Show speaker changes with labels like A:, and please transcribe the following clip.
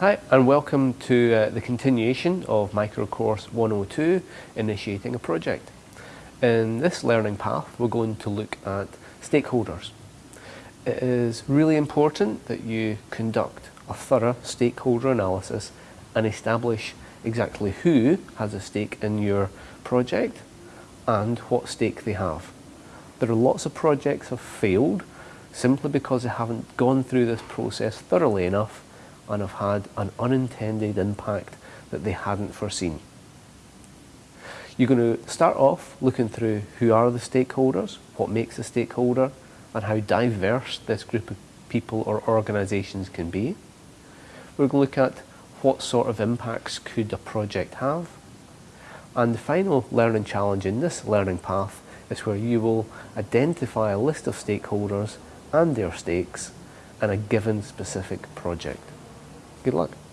A: Hi and welcome to uh, the continuation of Microcourse 102, Initiating a Project. In this learning path we're going to look at stakeholders. It is really important that you conduct a thorough stakeholder analysis and establish exactly who has a stake in your project and what stake they have. There are lots of projects have failed simply because they haven't gone through this process thoroughly enough and have had an unintended impact that they hadn't foreseen. You're going to start off looking through who are the stakeholders, what makes a stakeholder, and how diverse this group of people or organisations can be. We're going to look at what sort of impacts could a project have. And the final learning challenge in this learning path is where you will identify a list of stakeholders and their stakes in a given specific project. Good luck.